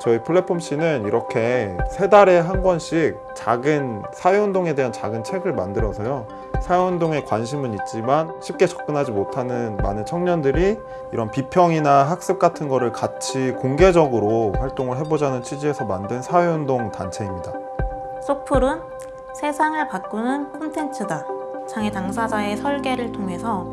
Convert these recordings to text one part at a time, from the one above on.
저희 플랫폼 C는 이렇게 세 달에 한 권씩 작은 사회운동에 대한 작은 책을 만들어서요. 사회운동에 관심은 있지만 쉽게 접근하지 못하는 많은 청년들이 이런 비평이나 학습 같은 거를 같이 공개적으로 활동을 해보자는 취지에서 만든 사회운동 단체입니다. 소풀은 세상을 바꾸는 콘텐츠다. 장애 당사자의 설계를 통해서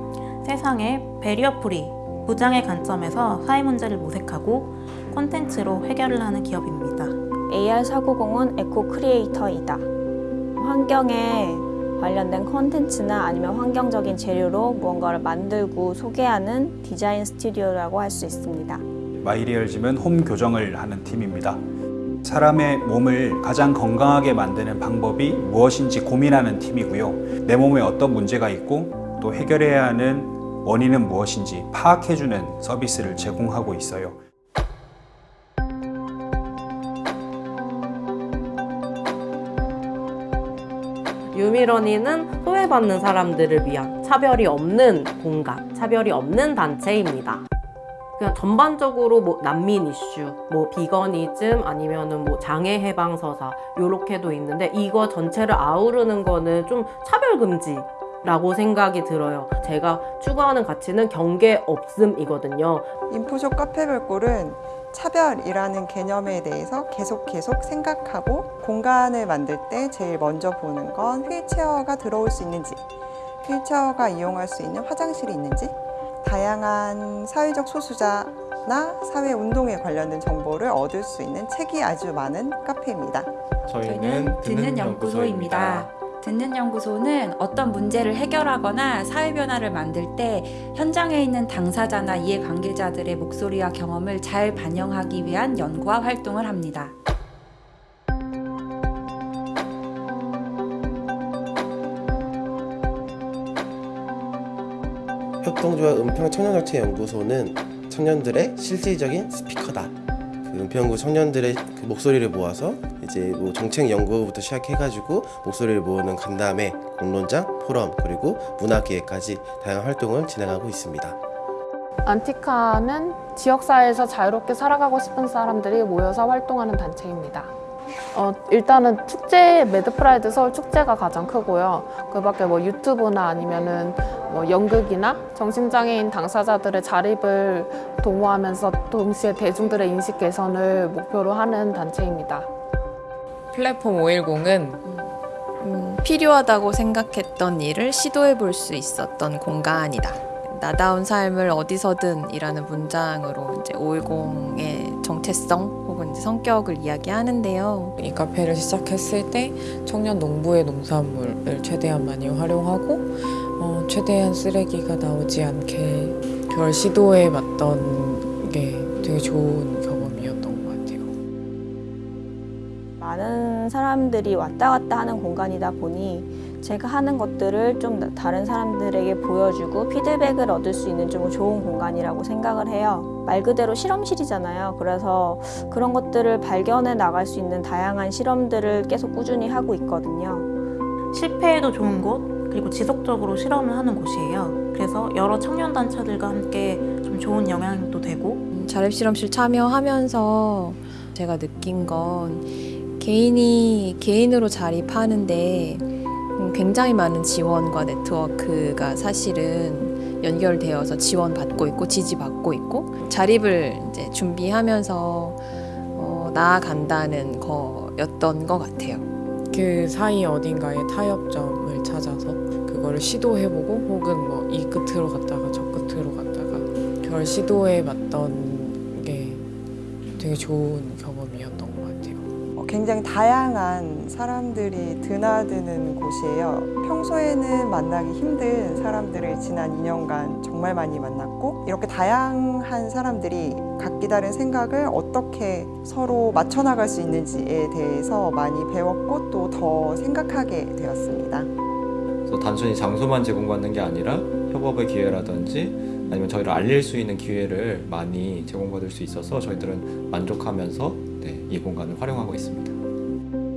세상의 barrier free, 무장의 관점에서 사회 문제를 모색하고 콘텐츠로 해결을 하는 기업입니다. AR 사고공은 에코 크리에이터이다. 환경에 관련된 콘텐츠나 아니면 환경적인 재료로 무언가를 만들고 소개하는 디자인 스튜디오라고 할 수 있습니다. 마이리얼짐은 홈 교정을 하는 팀입니다. 사람의 몸을 가장 건강하게 만드는 방법이 무엇인지 고민하는 팀이고요. 내 몸에 어떤 문제가 있고 또 해결해야 하는 원인은 무엇인지 파악해주는 서비스를 제공하고 있어요. 유미러니는 소외받는 사람들을 위한 차별이 없는 공간, 차별이 없는 단체입니다. 그냥 전반적으로 뭐 난민 이슈, 뭐 비거니즘 아니면은 뭐 장애 해방 서사 요렇게도 있는데 이거 전체를 아우르는 거는 좀 차별 금지. 라고 생각이 들어요. 제가 추구하는 가치는 경계 없음이거든요. 인포숍 카페별꼴은 차별이라는 개념에 대해서 계속 계속 생각하고 공간을 만들 때 제일 먼저 보는 건 휠체어가 들어올 수 있는지, 휠체어가 이용할 수 있는 화장실이 있는지, 다양한 사회적 소수자나 사회 운동에 관련된 정보를 얻을 수 있는 책이 아주 많은 카페입니다. 저희는 듣는 연구소입니다. 듣는 연구소는 어떤 문제를 해결하거나 사회 변화를 만들 때 현장에 있는 당사자나 이해관계자들의 목소리와 경험을 잘 반영하기 위한 연구와 활동을 합니다. 협동조합 은평 청년정책 연구소는 청년들의 실질적인 스피커다. 그 은평구 청년들의 그 목소리를 모아서 이제 뭐 정책 연구부터 시작해가지고 목소리를 모으는 간담회, 공론장, 포럼 그리고 문화기획까지 다양한 활동을 진행하고 있습니다. 안티카는 지역사회에서 자유롭게 살아가고 싶은 사람들이 모여서 활동하는 단체입니다. 어, 일단은 축제, 매드프라이드 서울 축제가 가장 크고요. 그 밖에 뭐 유튜브나 아니면은 뭐 연극이나 정신장애인 당사자들의 자립을 도모하면서 동시에 대중들의 인식 개선을 목표로 하는 단체입니다. 플랫폼 510은 음, 필요하다고 생각했던 일을 시도해 볼 수 있었던 공간이다. 나다운 삶을 어디서든 이라는 문장으로 이제 510의 정체성 혹은 이제 성격을 이야기하는데요. 이 카페를 시작했을 때 청년 농부의 농산물을 최대한 많이 활용하고 어, 최대한 쓰레기가 나오지 않게 그걸 시도해 봤던 게 되게 좋은 경험이었던 것 같아요. 많은 사람들이 왔다 갔다 하는 공간이다 보니 제가 하는 것들을 좀 다른 사람들에게 보여주고 피드백을 얻을 수 있는 좀 좋은 공간이라고 생각을 해요. 말 그대로 실험실이잖아요. 그래서 그런 것들을 발견해 나갈 수 있는 다양한 실험들을 계속 꾸준히 하고 있거든요. 실패해도 좋은 곳, 그리고 지속적으로 실험을 하는 곳이에요. 그래서 여러 청년 단체들과 함께 좀 좋은 영향도 되고 음, 자립실험실 참여하면서 제가 느낀 건 개인이 개인으로 자립하는데 음, 굉장히 많은 지원과 네트워크가 사실은 연결되어서 지원받고 있고 지지받고 있고 자립을 이제 준비하면서 어, 나아간다는 거였던 것 같아요. 그 사이 어딘가에 타협점을 찾아서 그거를 시도해보고 혹은 뭐 이 끝으로 갔다가 저 끝으로 갔다가 그걸 시도해봤던 게 되게 좋은. 어, 굉장히 다양한 사람들이 드나드는 곳이에요. 평소에는 만나기 힘든 사람들을 지난 2년간 정말 많이 만났고 이렇게 다양한 사람들이 각기 다른 생각을 어떻게 서로 맞춰나갈 수 있는지에 대해서 많이 배웠고 또 더 생각하게 되었습니다. 그래서 단순히 장소만 제공받는 게 아니라 협업의 기회라든지 아니면 저희를 알릴 수 있는 기회를 많이 제공받을 수 있어서 저희들은 만족하면서 네, 이 공간을 활용하고 있습니다.